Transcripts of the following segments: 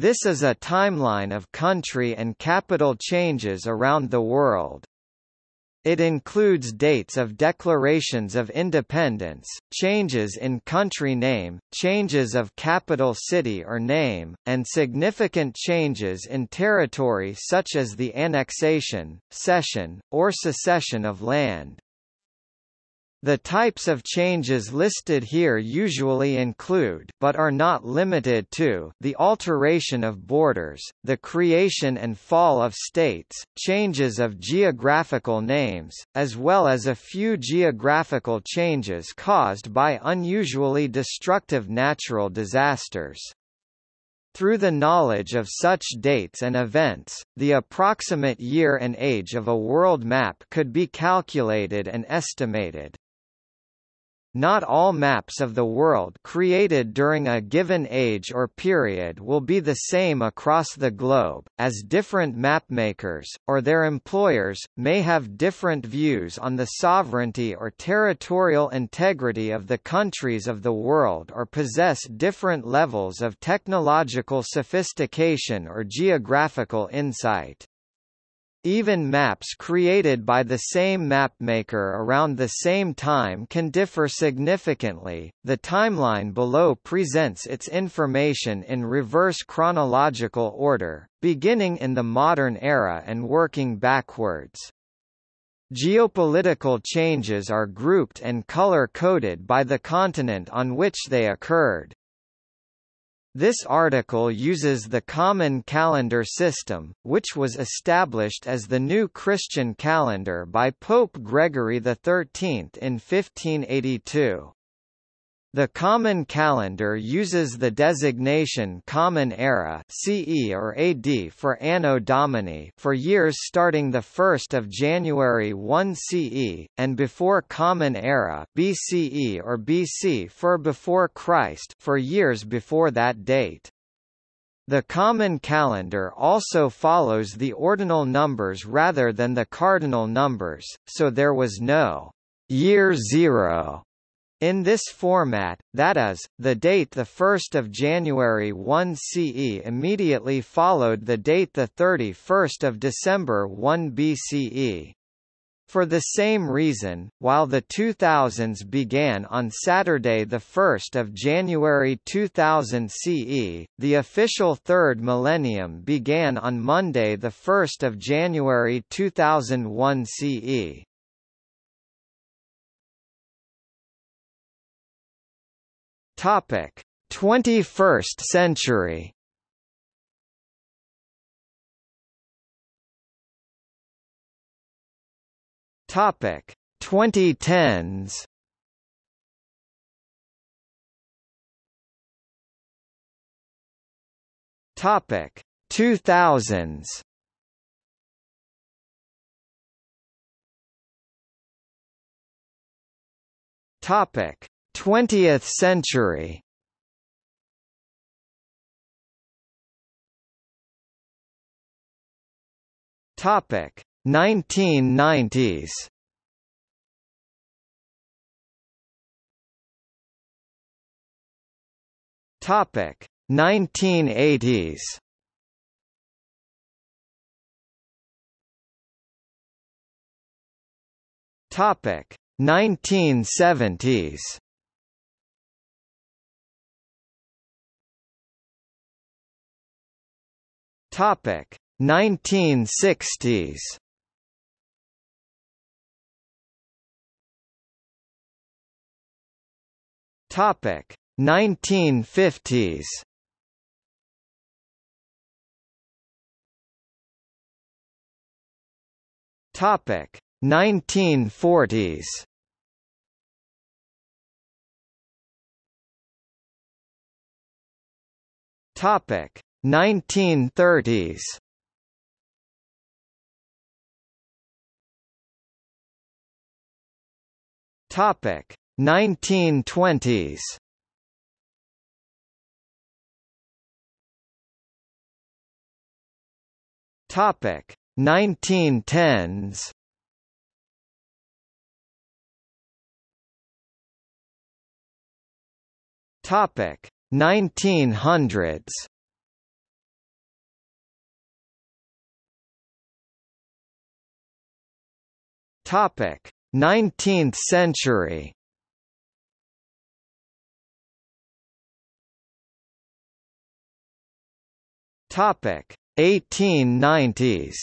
This is a timeline of country and capital changes around the world. It includes dates of declarations of independence, changes in country name, changes of capital city or name, and significant changes in territory such as the annexation, cession, or secession of land. The types of changes listed here usually include but are not limited to the alteration of borders, the creation and fall of states, changes of geographical names, as well as a few geographical changes caused by unusually destructive natural disasters. Through the knowledge of such dates and events, the approximate year and age of a world map could be calculated and estimated. Not all maps of the world created during a given age or period will be the same across the globe, as different mapmakers, or their employers, may have different views on the sovereignty or territorial integrity of the countries of the world or possess different levels of technological sophistication or geographical insight. Even maps created by the same mapmaker around the same time can differ significantly. The timeline below presents its information in reverse chronological order, beginning in the modern era and working backwards. Geopolitical changes are grouped and color-coded by the continent on which they occurred. This article uses the Common Calendar system, which was established as the new Christian calendar by Pope Gregory XIII in 1582. The Common Calendar uses the designation Common Era CE or AD for Anno Domini for years starting 1 January 1 CE, and before Common Era BCE or BC for before Christ for years before that date. The Common Calendar also follows the ordinal numbers rather than the cardinal numbers, so there was no year zero in this format, that is, the date 1 January 1 CE immediately followed the date 31 December 1 BCE. For the same reason, while the 2000s began on Saturday 1 January 2000 CE, the official third millennium began on Monday 1 January 2001 CE. Topic: 21st century. Topic: 2010s. Topic: 2000s. Topic: 20th century. Topic 1990s Topic 1980s Topic 1970s Topic 1960s. Topic 1950s. Topic 1940s. Topic 1930s Topic 1920s Topic 1910s Topic 1900s Topic: 19th century. Topic: 1890s.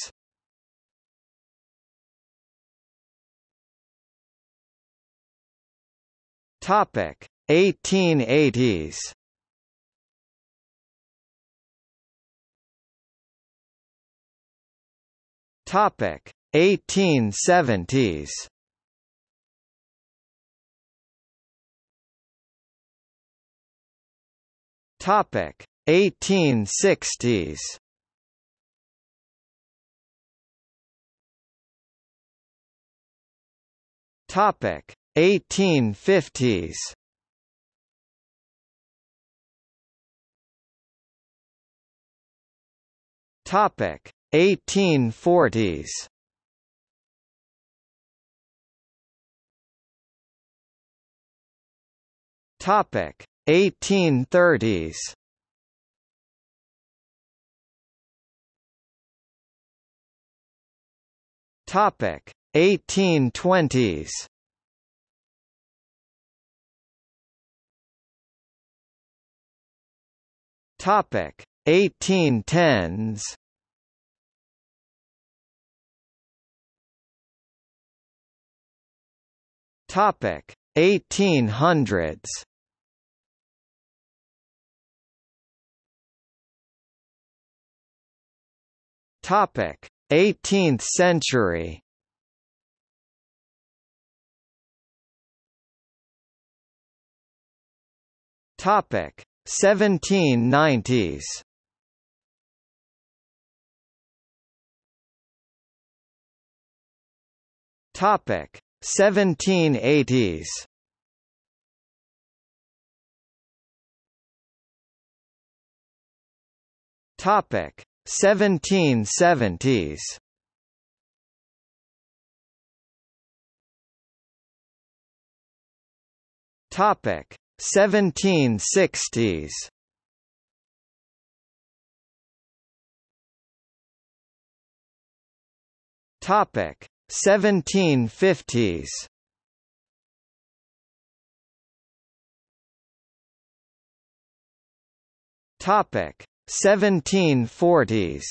Topic: 1880s. Topic: 1870s. Topic: 1860s. Topic: 1850s. Topic: 1840s. Topic: 1830s. Topic: 1820s. Topic: 1810s. Topic: 1800s. Topic: 18th century. Topic: 1790s. Topic: 1780s. Topic: 1770s. Topic: 1760s. Topic: 1750s. Topic: 1740s.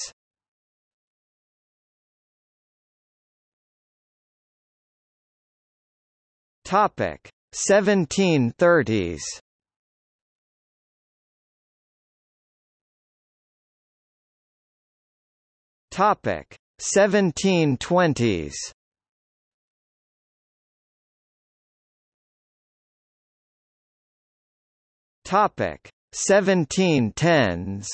Topic: 1730s. Topic: 1720s. Topic: 1710s.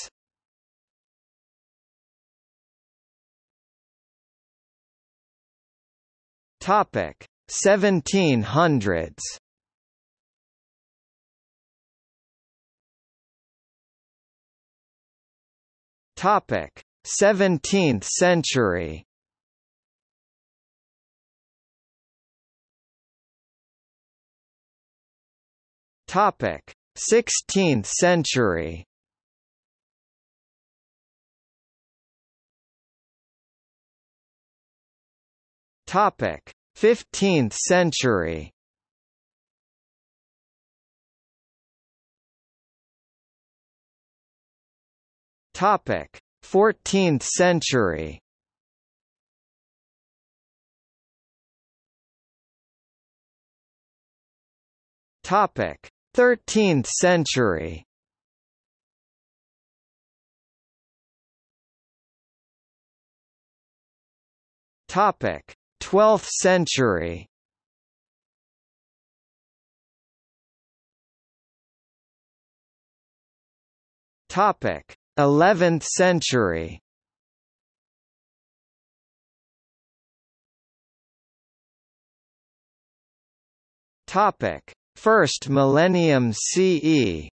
Topic: 1700s. Topic: 17th century. Topic: 16th century. Topic: 15th century. Topic: 14th century. Topic: 13th century. Topic: 12th century. Topic: 11th century. Topic: First millennium CE.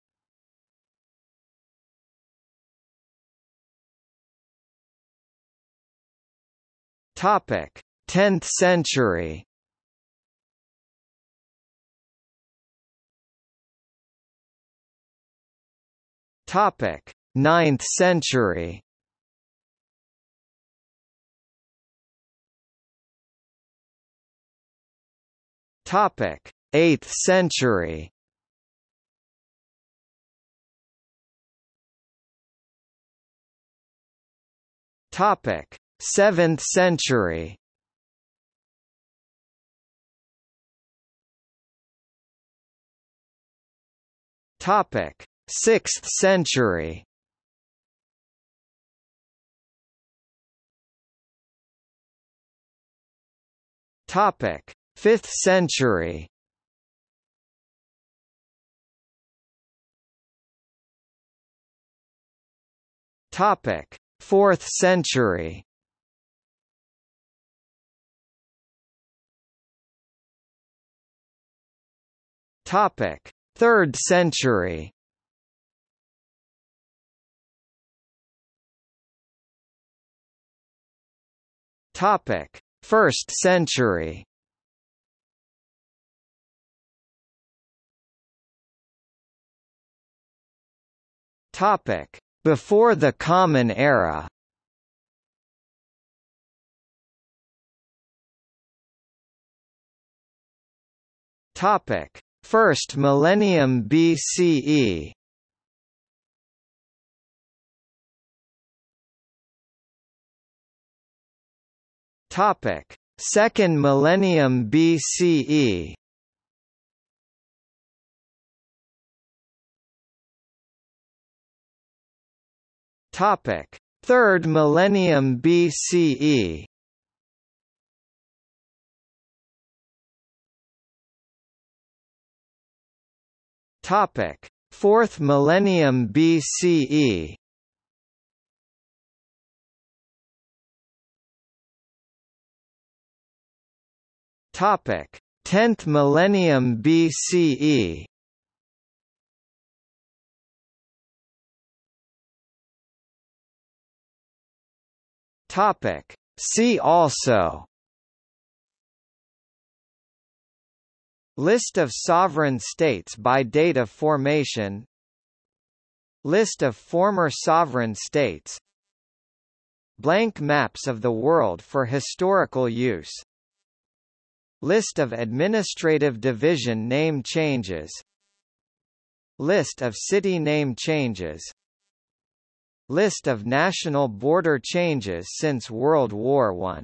Topic: 10th century. Topic: 9th century. Topic: 8th century. Topic: 7th century. Topic: 6th century. Topic: 5th century. Topic: 4th century. Topic: 3rd century. Topic: 1st century. Topic: Before the Common Era. Topic: First millennium BCE. Topic: Second millennium BCE. Topic: Third millennium BCE. Topic: Fourth millennium BCE. Topic: 10th millennium BCE. Topic: See also. List of sovereign states by date of formation. List of former sovereign states. Blank maps of the world for historical use. List of administrative division name changes. List of city name changes List of national border changes since World War I